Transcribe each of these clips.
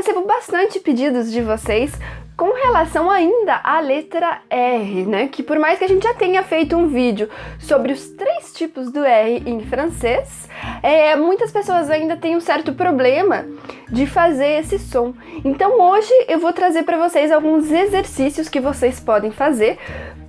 recebo bastante pedidos de vocês com relação ainda à letra R, né? Que por mais que a gente já tenha feito um vídeo sobre os três tipos do R em francês, é, muitas pessoas ainda têm um certo problema de fazer esse som. Então hoje eu vou trazer para vocês alguns exercícios que vocês podem fazer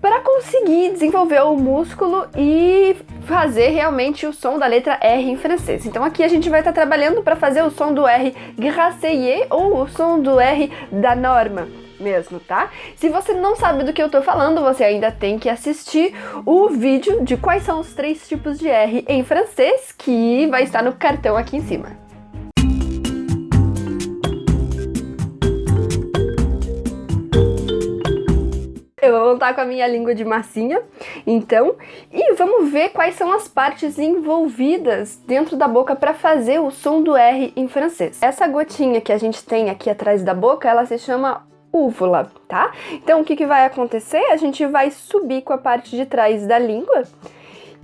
para conseguir desenvolver o músculo e fazer realmente o som da letra R em francês. Então aqui a gente vai estar tá trabalhando para fazer o som do R gracier ou o som do R da norma mesmo, tá? Se você não sabe do que eu tô falando, você ainda tem que assistir o vídeo de quais são os três tipos de R em francês, que vai estar no cartão aqui em cima. Eu vou voltar com a minha língua de massinha, então, e vamos ver quais são as partes envolvidas dentro da boca para fazer o som do R em francês. Essa gotinha que a gente tem aqui atrás da boca, ela se chama úvula, tá? Então o que, que vai acontecer? A gente vai subir com a parte de trás da língua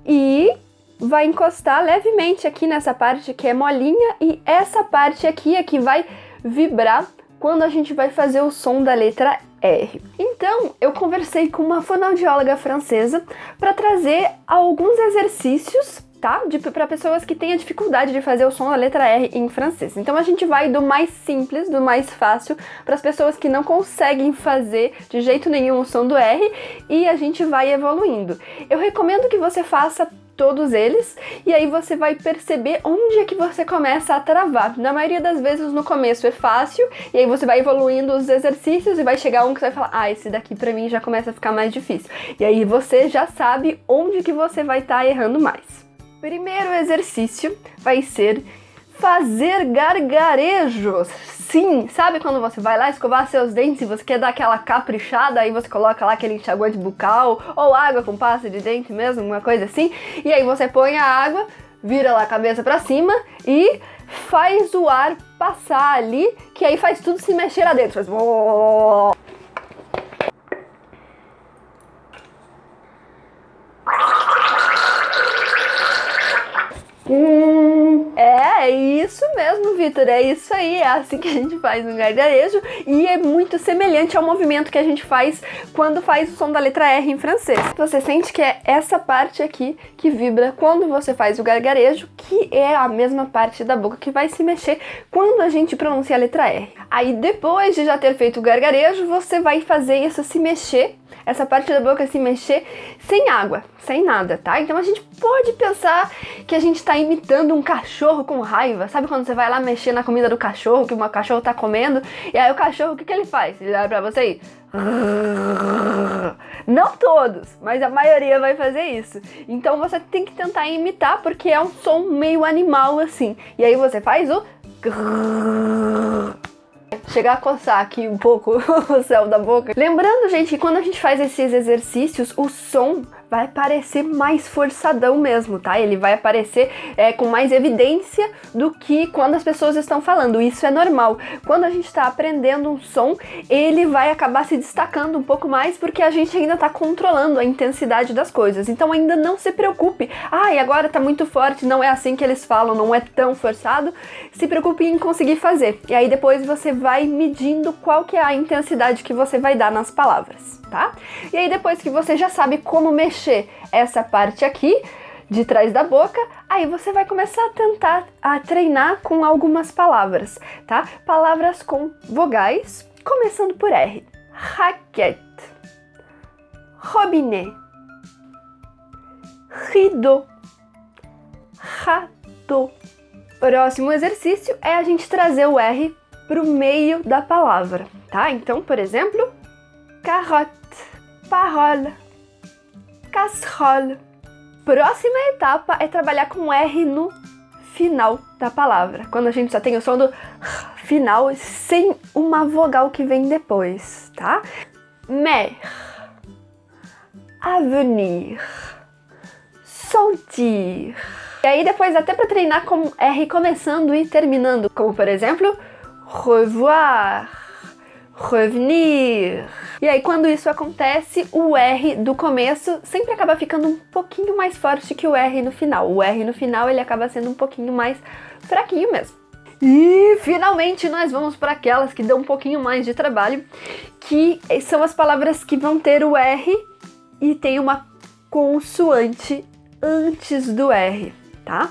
e vai encostar levemente aqui nessa parte que é molinha e essa parte aqui é que vai vibrar quando a gente vai fazer o som da letra R. Então, eu conversei com uma fonoaudióloga francesa para trazer alguns exercícios tá? Para pessoas que têm a dificuldade de fazer o som da letra R em francês. Então a gente vai do mais simples, do mais fácil, para as pessoas que não conseguem fazer de jeito nenhum o som do R e a gente vai evoluindo. Eu recomendo que você faça todos eles, e aí você vai perceber onde é que você começa a travar. Na maioria das vezes no começo é fácil, e aí você vai evoluindo os exercícios e vai chegar um que você vai falar, ah, esse daqui pra mim já começa a ficar mais difícil. E aí você já sabe onde que você vai estar tá errando mais. Primeiro exercício vai ser fazer gargarejos. Sim, sabe quando você vai lá escovar seus dentes e você quer dar aquela caprichada, aí você coloca lá aquele enxaguante bucal ou água com pasta de dente mesmo, uma coisa assim, e aí você põe a água, vira lá a cabeça pra cima e faz o ar passar ali, que aí faz tudo se mexer lá dentro. Faz... Hum, é, é isso mesmo, Vitor, é isso aí, é assim que a gente faz no gargarejo e é muito semelhante ao movimento que a gente faz quando faz o som da letra R em francês. Você sente que é essa parte aqui que vibra quando você faz o gargarejo, que é a mesma parte da boca que vai se mexer quando a gente pronuncia a letra R. Aí depois de já ter feito o gargarejo, você vai fazer isso se mexer essa parte da boca se mexer sem água, sem nada, tá? Então a gente pode pensar que a gente tá imitando um cachorro com raiva. Sabe quando você vai lá mexer na comida do cachorro, que o cachorro tá comendo, e aí o cachorro, o que que ele faz? Ele olha pra você e... Não todos, mas a maioria vai fazer isso. Então você tem que tentar imitar, porque é um som meio animal assim. E aí você faz o chegar a coçar aqui um pouco o céu da boca. Lembrando, gente, que quando a gente faz esses exercícios, o som vai parecer mais forçadão mesmo, tá? Ele vai aparecer é, com mais evidência do que quando as pessoas estão falando. Isso é normal. Quando a gente está aprendendo um som, ele vai acabar se destacando um pouco mais porque a gente ainda está controlando a intensidade das coisas. Então ainda não se preocupe. Ah, agora tá muito forte, não é assim que eles falam, não é tão forçado. Se preocupe em conseguir fazer. E aí depois você vai medindo qual que é a intensidade que você vai dar nas palavras tá? E aí depois que você já sabe como mexer essa parte aqui, de trás da boca, aí você vai começar a tentar a treinar com algumas palavras, tá? Palavras com vogais, começando por R. Raquete, robinet, rideau, rato. Próximo exercício é a gente trazer o R para o meio da palavra, tá? Então, por exemplo, carotte, parole, casserole. Próxima etapa é trabalhar com R no final da palavra, quando a gente só tem o som do final sem uma vogal que vem depois, tá? Mer, avenir, sentir. E aí depois até para treinar com R começando e terminando, como por exemplo, revoir, revenir. E aí quando isso acontece, o R do começo sempre acaba ficando um pouquinho mais forte que o R no final. O R no final ele acaba sendo um pouquinho mais fraquinho mesmo. E finalmente nós vamos para aquelas que dão um pouquinho mais de trabalho, que são as palavras que vão ter o R e tem uma consoante antes do R, tá?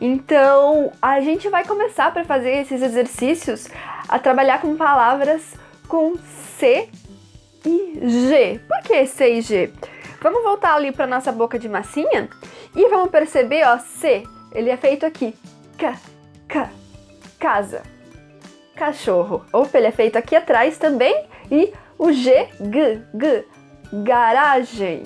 Então, a gente vai começar para fazer esses exercícios a trabalhar com palavras com C e G. Por que C e G? Vamos voltar ali para nossa boca de massinha e vamos perceber, ó, C, ele é feito aqui. K, K, casa. Cachorro. Opa, ele é feito aqui atrás também. E o G, G, G, garagem.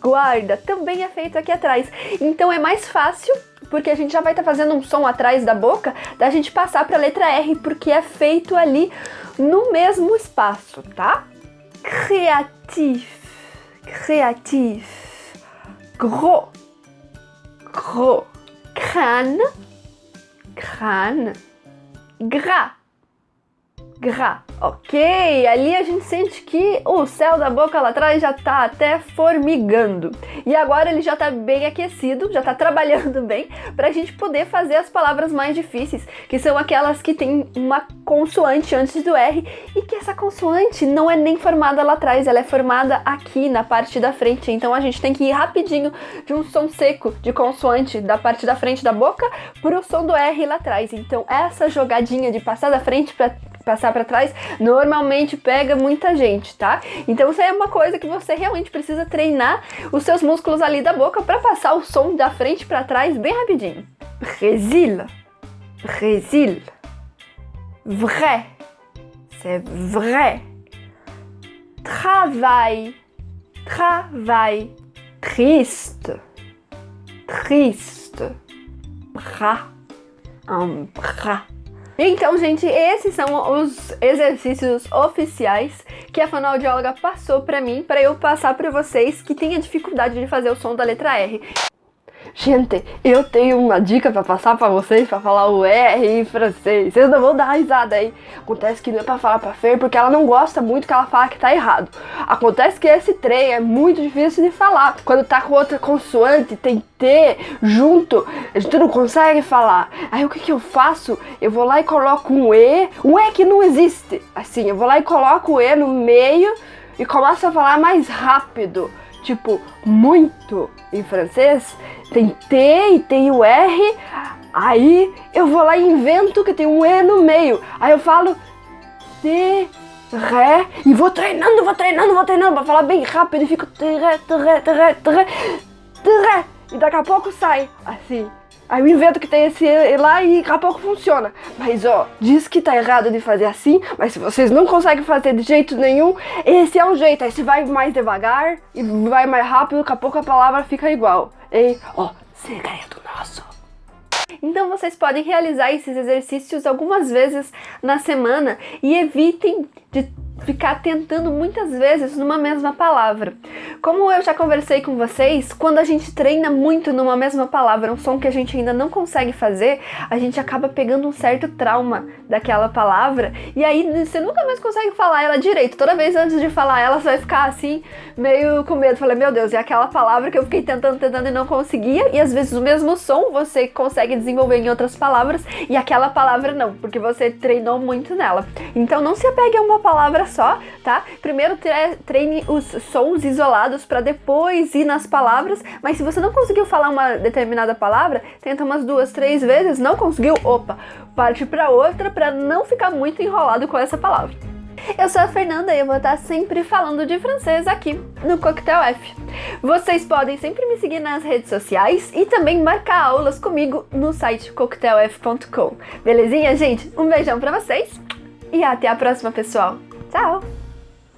Guarda, também é feito aqui atrás. Então é mais fácil, porque a gente já vai estar tá fazendo um som atrás da boca, da gente passar para a letra R, porque é feito ali no mesmo espaço, tá? Criatif créatif, gros, gros, crâne, crâne, gras, Ok, ali a gente sente que o céu da boca lá atrás já tá até formigando. E agora ele já tá bem aquecido, já tá trabalhando bem, pra gente poder fazer as palavras mais difíceis, que são aquelas que tem uma consoante antes do R, e que essa consoante não é nem formada lá atrás, ela é formada aqui na parte da frente. Então a gente tem que ir rapidinho de um som seco de consoante da parte da frente da boca pro som do R lá atrás. Então essa jogadinha de passar da frente pra passar para trás, normalmente pega muita gente, tá? Então isso é uma coisa que você realmente precisa treinar os seus músculos ali da boca para passar o som da frente para trás bem rapidinho. Brésil, Brésil, vrai, c'est vrai. Travail, travail, triste, triste, bras, un bras. Então, gente, esses são os exercícios oficiais que a fonoaudióloga passou para mim, para eu passar para vocês que têm a dificuldade de fazer o som da letra R. Gente, eu tenho uma dica pra passar pra vocês pra falar o R em francês. Vocês não vão dar risada aí. Acontece que não é pra falar pra Fer porque ela não gosta muito que ela fala que tá errado. Acontece que esse trem é muito difícil de falar. Quando tá com outra consoante, tem T junto, a gente não consegue falar. Aí o que que eu faço? Eu vou lá e coloco um E, um E que não existe. Assim, eu vou lá e coloco o E no meio e começo a falar mais rápido tipo muito em francês, tem T e tem o R, aí eu vou lá e invento que tem um E no meio, aí eu falo T, Ré, e vou treinando, vou treinando, vou treinando, pra falar bem rápido, e fico Tré, Tré, Tré, Tré, Tré, e daqui a pouco sai, assim. Aí eu invento que tem esse lá e daqui a pouco funciona. Mas ó, diz que tá errado de fazer assim, mas se vocês não conseguem fazer de jeito nenhum, esse é o jeito. Aí você vai mais devagar e vai mais rápido, daqui a pouco a palavra fica igual. E ó, segredo nosso. Então vocês podem realizar esses exercícios algumas vezes na semana e evitem de ficar tentando muitas vezes numa mesma palavra. Como eu já conversei com vocês, quando a gente treina muito numa mesma palavra, um som que a gente ainda não consegue fazer, a gente acaba pegando um certo trauma daquela palavra e aí você nunca mais consegue falar ela direito. Toda vez antes de falar ela, você vai ficar assim, meio com medo. Falei, meu Deus, é aquela palavra que eu fiquei tentando, tentando e não conseguia, e às vezes o mesmo som você consegue desenvolver em outras palavras e aquela palavra não, porque você treinou muito nela. Então não se apegue a uma palavra só, tá? Primeiro treine os sons isolados para depois ir nas palavras, mas se você não conseguiu falar uma determinada palavra, tenta umas duas, três vezes, não conseguiu, opa, parte para outra para não ficar muito enrolado com essa palavra. Eu sou a Fernanda e eu vou estar sempre falando de francês aqui no Coquetel F. Vocês podem sempre me seguir nas redes sociais e também marcar aulas comigo no site coquetelf.com. Belezinha, gente? Um beijão pra vocês e até a próxima, pessoal! ¡Chao!